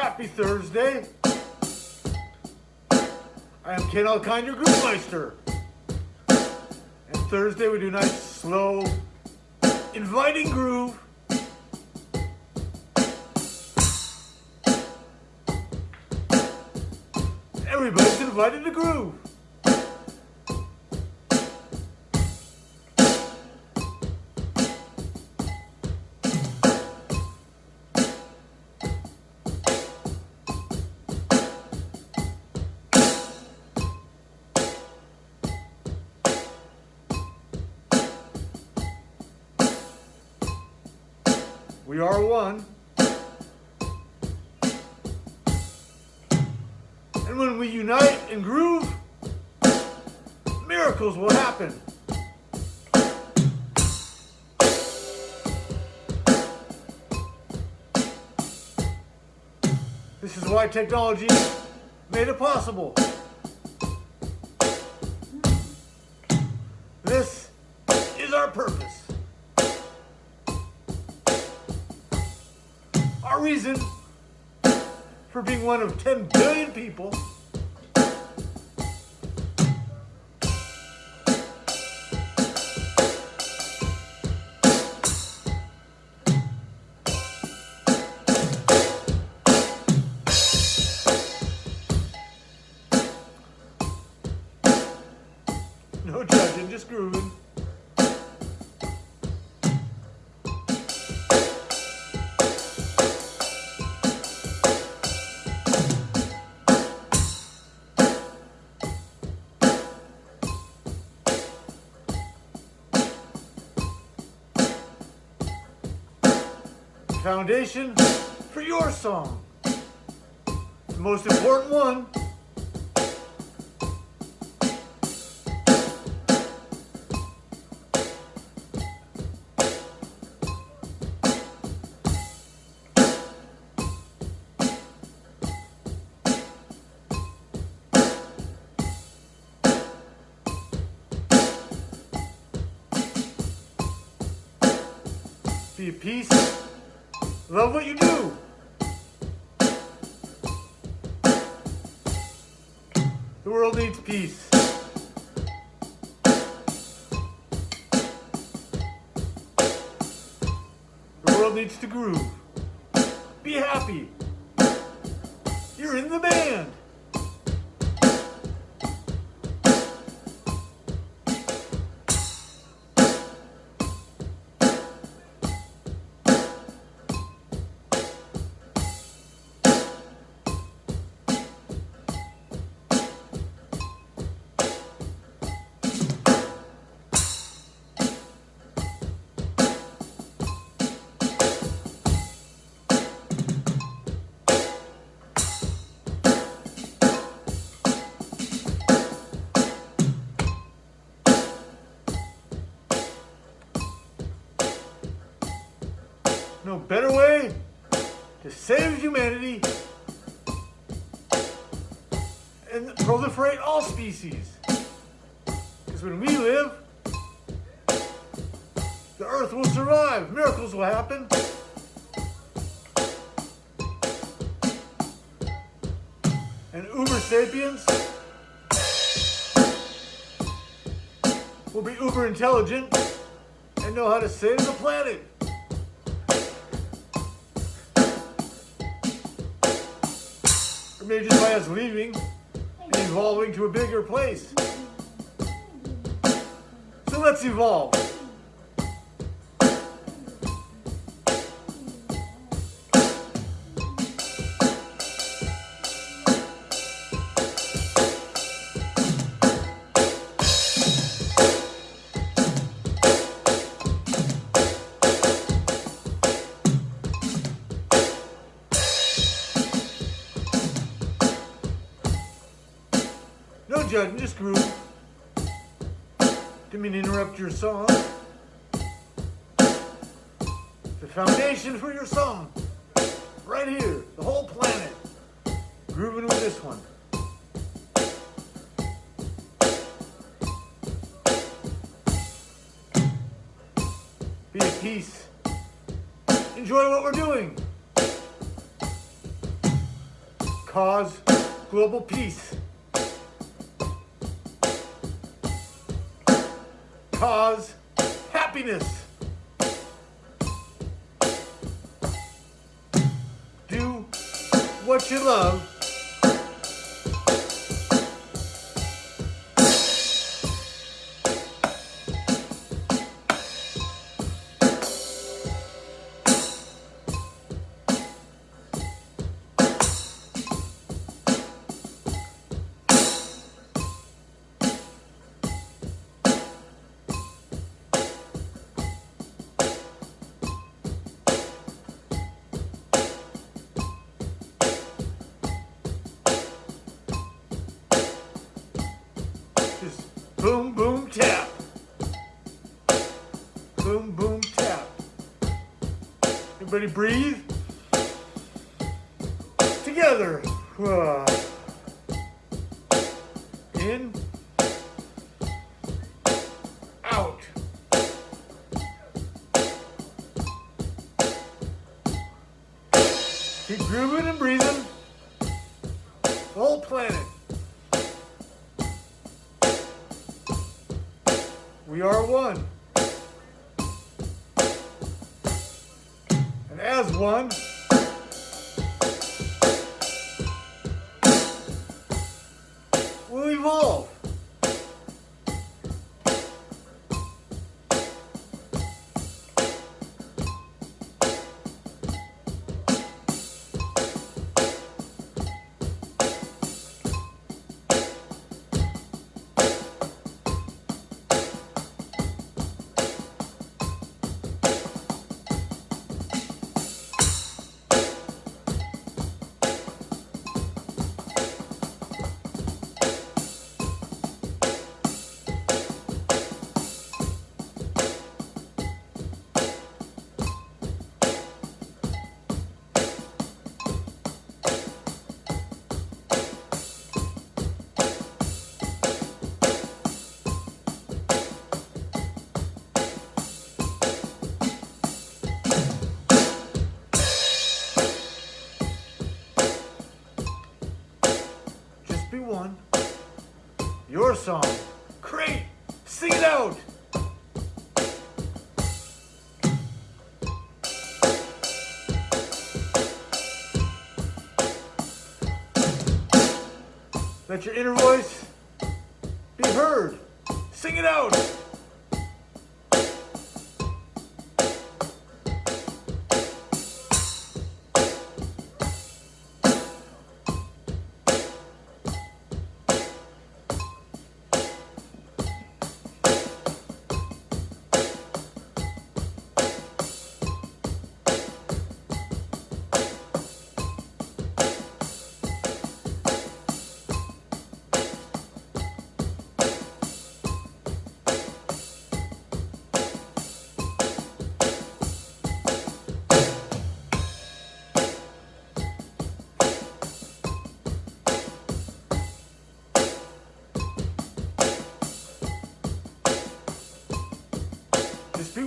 Happy Thursday. I am Ken Alkine, your Groove Meister. And Thursday we do nice, slow, inviting groove. Everybody's invited to groove. We are one. And when we unite and groove, miracles will happen. This is why technology made it possible. Reason for being one of 10 billion people No judging, just grooving. Foundation for your song. The most important one Be at peace. Love what you do. The world needs peace. The world needs to groove. Be happy. You're in the band. Humanity and proliferate all species. Because when we live, the earth will survive. Miracles will happen. And uber sapiens will be uber intelligent and know how to save the planet. Just by us leaving and evolving to a bigger place. So let's evolve. Judgment, just groove. Didn't mean to interrupt your song. The foundation for your song. Right here, the whole planet. Grooving with this one. Be at peace. Enjoy what we're doing. cause global peace. Cause happiness. Do what you love. Boom, boom, tap. Boom, boom, tap. Everybody breathe. Together. In. Out. Keep grooving and breathing. The whole planet. We are one. And as one, Let your inner voice be heard. Sing it out.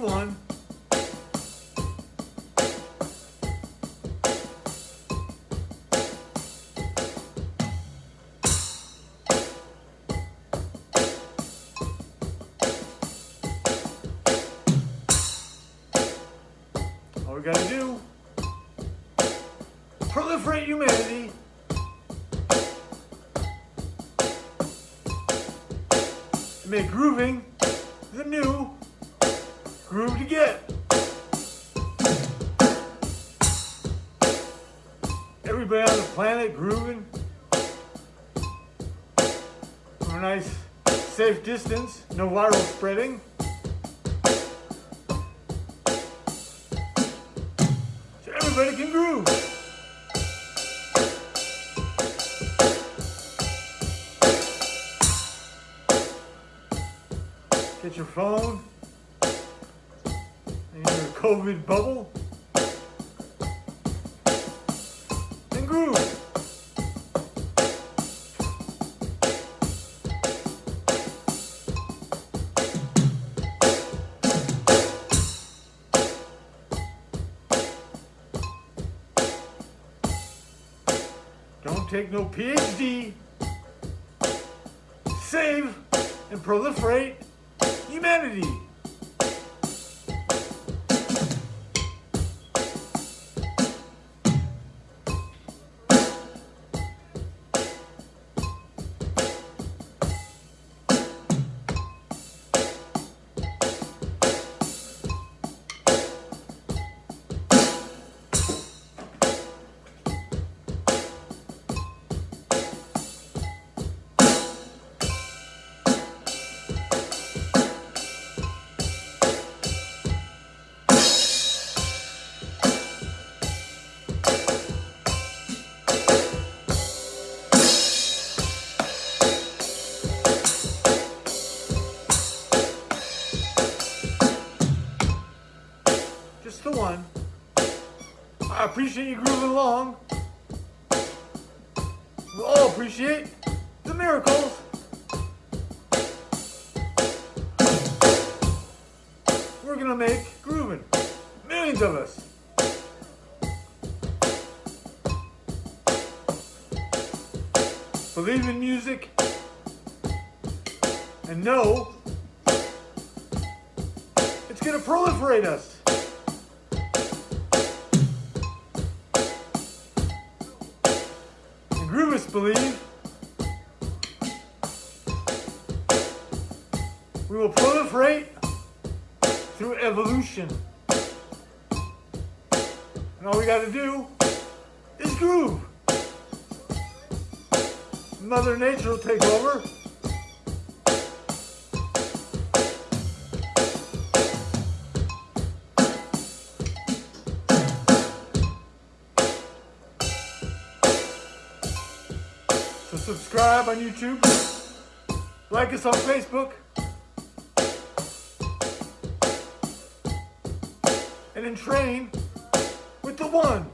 One. All we gotta do, proliferate humanity. and Make grooving the new groove to get. Everybody on the planet grooving from a nice safe distance, no viral spreading. So everybody can groove. Get your phone in your COVID bubble and groove. Don't take no PhD. Save and proliferate humanity. You grooving along. We all appreciate the miracles. We're gonna make grooving. Millions of us. Believe in music and know it's gonna proliferate us. Believe we will proliferate through evolution. And all we gotta do is groove. Mother Nature will take over. Subscribe on YouTube. Like us on Facebook. And then train with the one.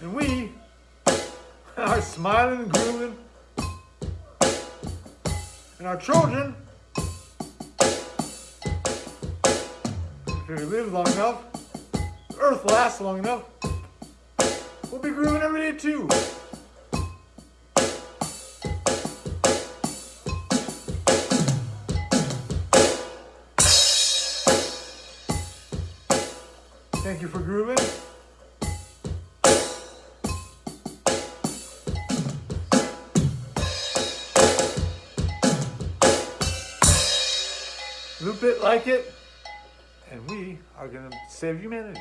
And we are smiling and grooving. And our children, if we live long enough, earth lasts long enough, we'll be grooving every day too. Thank you for grooving. Loop it, like it, and we are going to save humanity.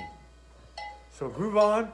So groove on.